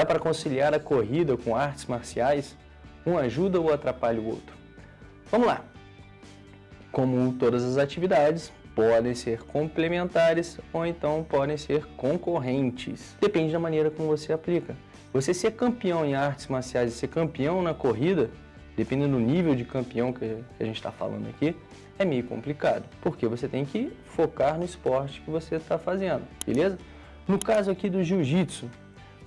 Dá para conciliar a corrida com artes marciais? Um ajuda ou atrapalha o outro? Vamos lá! Como todas as atividades, podem ser complementares ou então podem ser concorrentes. Depende da maneira como você aplica. Você ser campeão em artes marciais e ser campeão na corrida, dependendo do nível de campeão que a gente está falando aqui, é meio complicado, porque você tem que focar no esporte que você está fazendo, beleza? No caso aqui do jiu-jitsu,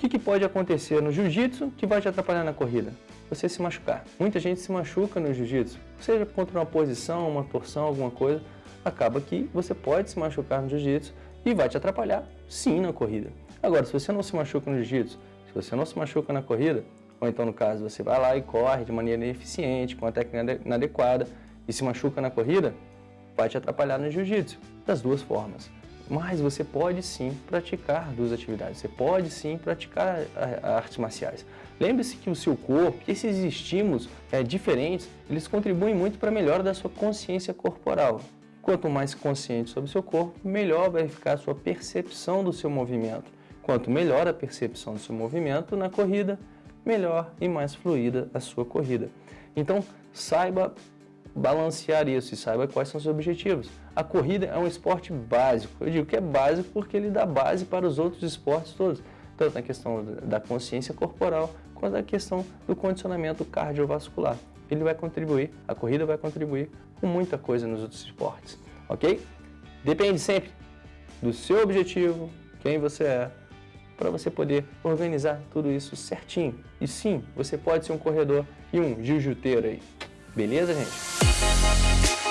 que, que pode acontecer no jiu-jitsu que vai te atrapalhar na corrida? Você se machucar. Muita gente se machuca no jiu-jitsu, seja contra uma posição, uma torção, alguma coisa, acaba que você pode se machucar no jiu-jitsu e vai te atrapalhar sim na corrida. Agora, se você não se machuca no jiu-jitsu, se você não se machuca na corrida, ou então no caso você vai lá e corre de maneira ineficiente, com a técnica inadequada e se machuca na corrida, vai te atrapalhar no jiu-jitsu, das duas formas. Mas você pode sim praticar duas atividades, você pode sim praticar artes marciais. Lembre-se que o seu corpo, esses estímulos é, diferentes, eles contribuem muito para a melhora da sua consciência corporal. Quanto mais consciente sobre o seu corpo, melhor vai ficar a sua percepção do seu movimento. Quanto melhor a percepção do seu movimento na corrida, melhor e mais fluida a sua corrida. Então, saiba balancear isso e saiba quais são os seus objetivos. A corrida é um esporte básico. Eu digo que é básico porque ele dá base para os outros esportes todos, tanto na questão da consciência corporal quanto na questão do condicionamento cardiovascular. Ele vai contribuir, a corrida vai contribuir com muita coisa nos outros esportes, ok? Depende sempre do seu objetivo, quem você é, para você poder organizar tudo isso certinho. E sim, você pode ser um corredor e um jiu-jiteiro aí. Beleza, gente? We'll be right back.